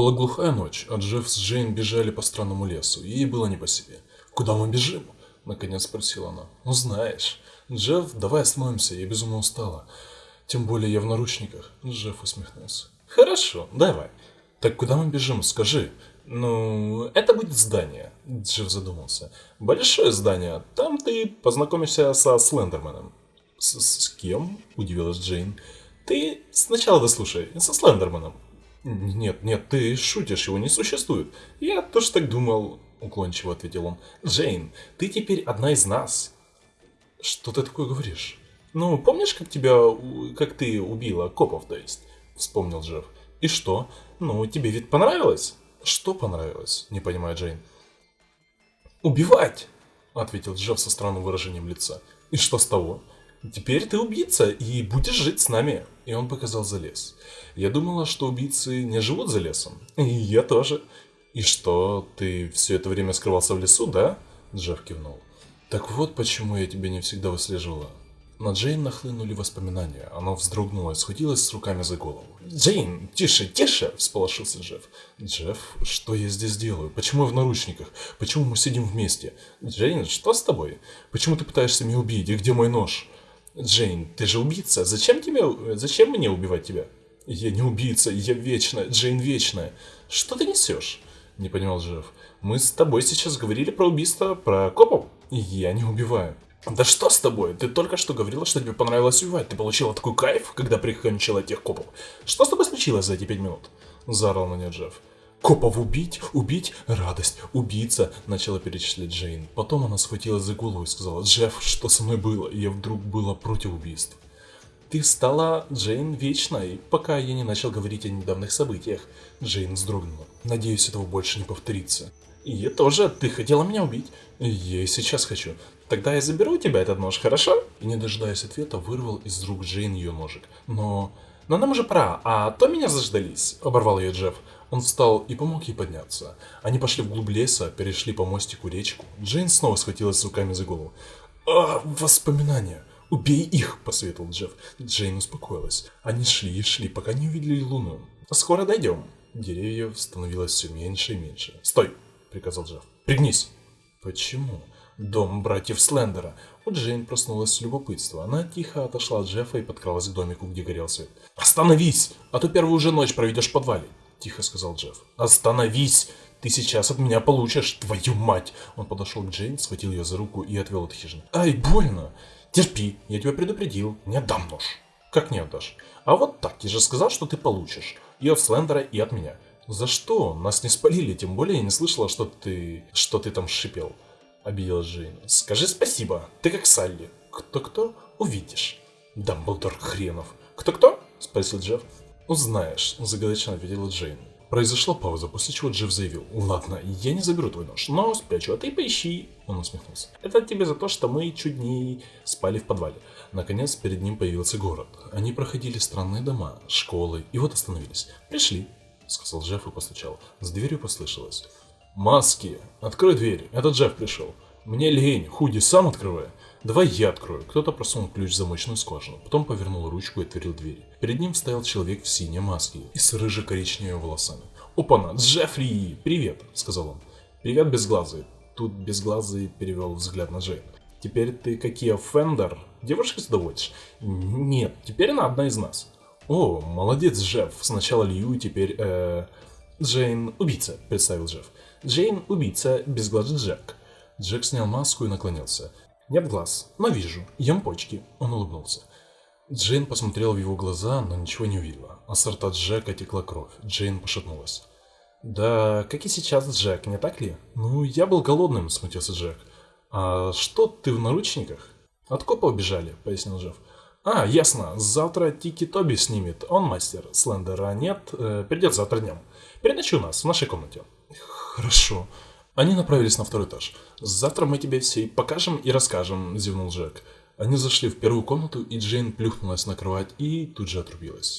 Была глухая ночь, а Джефф с Джейн бежали по странному лесу, и ей было не по себе. «Куда мы бежим?» – наконец спросила она. «Ну знаешь, Джефф, давай остановимся, я безумно устала. Тем более я в наручниках», – Джефф усмехнулся. «Хорошо, давай. Так куда мы бежим, скажи?» «Ну, это будет здание», – Джефф задумался. «Большое здание. Там ты познакомишься со Слендерменом». «С, -с кем?» – удивилась Джейн. «Ты сначала дослушай, со Слендерменом». «Нет, нет, ты шутишь, его не существует». «Я тоже так думал», — уклончиво ответил он. «Джейн, ты теперь одна из нас». «Что ты такое говоришь?» «Ну, помнишь, как тебя... как ты убила копов, то есть?» — вспомнил Джефф. «И что? Ну, тебе ведь понравилось?» «Что понравилось?» — не понимает Джейн. «Убивать!» — ответил Джефф со странным выражением лица. «И что с того? Теперь ты убийца и будешь жить с нами!» И он показал за лес. Я думала, что убийцы не живут за лесом. И я тоже. И что, ты все это время скрывался в лесу, да? Джефф кивнул. Так вот почему я тебя не всегда выслеживала. На Джейн нахлынули воспоминания. Она вздрогнула и схватилась с руками за голову. «Джейн, тише, тише!» – всполошился Джефф. «Джефф, что я здесь делаю? Почему я в наручниках? Почему мы сидим вместе? Джейн, что с тобой? Почему ты пытаешься меня убить? И где мой нож?» «Джейн, ты же убийца. Зачем тебе... Зачем мне убивать тебя?» «Я не убийца, я вечная, Джейн вечная. Что ты несешь?» Не понимал Джефф. «Мы с тобой сейчас говорили про убийство, про копов. Я не убиваю». «Да что с тобой? Ты только что говорила, что тебе понравилось убивать. Ты получила такой кайф, когда прикончила тех копов. Что с тобой случилось за эти пять минут?» Заорал на нее Джефф. «Копов убить, убить, радость, убийца», — начала перечислять Джейн. Потом она схватилась за голову и сказала, «Джефф, что со мной было?» Я вдруг была против убийств. «Ты стала Джейн вечной, пока я не начал говорить о недавних событиях». Джейн вздрогнула. «Надеюсь, этого больше не повторится». «И я тоже. Ты хотела меня убить?» «Я и сейчас хочу. Тогда я заберу у тебя этот нож, хорошо?» И не дожидаясь ответа, вырвал из рук Джейн ее ножик. «Но... но нам уже пора, а то меня заждались», — оборвал ее Джефф. Он встал и помог ей подняться. Они пошли вглубь леса, перешли по мостику речку. Джейн снова схватилась руками за голову. «А, воспоминания! Убей их!» – посоветовал Джефф. Джейн успокоилась. Они шли и шли, пока не увидели луну. «Скоро дойдем!» Деревьев становилось все меньше и меньше. «Стой!» – приказал Джефф. «Пригнись!» «Почему?» Дом братьев Слендера. У Джейн проснулась с любопытства. Она тихо отошла от Джеффа и подкралась к домику, где горел свет. «Остановись! А то первую же ночь проведешь в подвале!» тихо сказал Джефф. «Остановись! Ты сейчас от меня получишь, твою мать!» Он подошел к Джейн, схватил ее за руку и отвел от хижины. «Ай, больно! Терпи, я тебя предупредил, не отдам нож!» «Как не отдашь?» «А вот так, я же сказал, что ты получишь. И от Слендера, и от меня». «За что? Нас не спалили, тем более я не слышала, что ты... что ты там шипел». Обиделась Джейн. «Скажи спасибо, ты как Салли». «Кто-кто? Увидишь». «Дамблдор хренов». «Кто-кто?» Спросил Джефф. «Узнаешь», – загадочно ответила Джейн. Произошла пауза, после чего Джефф заявил, «Ладно, я не заберу твой нож, но спрячу, а ты поищи». Он усмехнулся. «Это тебе за то, что мы чуть не спали в подвале». Наконец, перед ним появился город. Они проходили странные дома, школы, и вот остановились. «Пришли», — сказал Джефф и постучал. С дверью послышалось. «Маски! Открой дверь, это Джефф пришел. Мне лень, Худи, сам открывай». «Давай я открою». Кто-то просунул ключ в замочную скважину, потом повернул ручку и отворил дверь. Перед ним стоял человек в синей маске и с рыже-коричневыми волосами. «Опа-на, Джеффри! Привет!» – сказал он. «Привет, безглазый!» Тут безглазый перевел взгляд на Джейн. «Теперь ты какие Фендер? Девушка доводишь?» «Нет, теперь она одна из нас». «О, молодец, Джефф. Сначала Лью, теперь, э... Джейн – убийца», – представил Джефф. «Джейн – убийца, безглазый Джек». Джек снял маску и наклонился. Нет глаз, но вижу. Ем почки. Он улыбнулся. Джейн посмотрела в его глаза, но ничего не увидела. А с рта Джека текла кровь. Джейн пошатнулась. «Да, как и сейчас, Джек, не так ли?» «Ну, я был голодным», — смутился Джек. «А что, ты в наручниках?» «От копа убежали», — пояснил Джефф. «А, ясно. Завтра Тики Тоби снимет. Он мастер. Слендера нет. Э, придет завтра днем. Переночи у нас, в нашей комнате». «Хорошо», они направились на второй этаж. «Завтра мы тебе все покажем и расскажем», – зевнул Джек. Они зашли в первую комнату, и Джейн плюхнулась на кровать и тут же отрубилась.